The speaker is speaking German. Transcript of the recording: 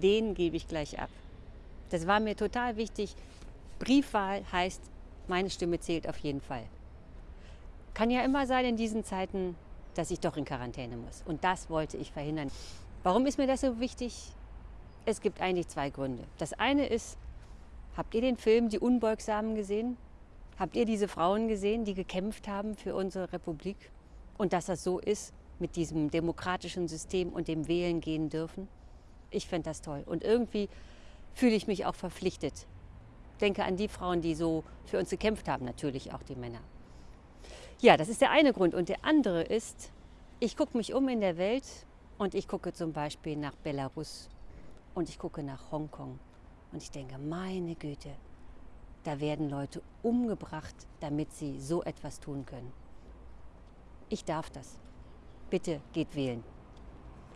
den gebe ich gleich ab. Das war mir total wichtig. Briefwahl heißt, meine Stimme zählt auf jeden Fall. Kann ja immer sein in diesen Zeiten, dass ich doch in Quarantäne muss. Und das wollte ich verhindern. Warum ist mir das so wichtig? Es gibt eigentlich zwei Gründe. Das eine ist, habt ihr den Film Die Unbeugsamen gesehen? Habt ihr diese Frauen gesehen, die gekämpft haben für unsere Republik? Und dass das so ist mit diesem demokratischen System und dem Wählen gehen dürfen? Ich finde das toll. Und irgendwie fühle ich mich auch verpflichtet. Denke an die Frauen, die so für uns gekämpft haben, natürlich auch die Männer. Ja, das ist der eine Grund. Und der andere ist, ich gucke mich um in der Welt und ich gucke zum Beispiel nach Belarus und ich gucke nach Hongkong. Und ich denke, meine Güte, da werden Leute umgebracht, damit sie so etwas tun können. Ich darf das. Bitte geht wählen.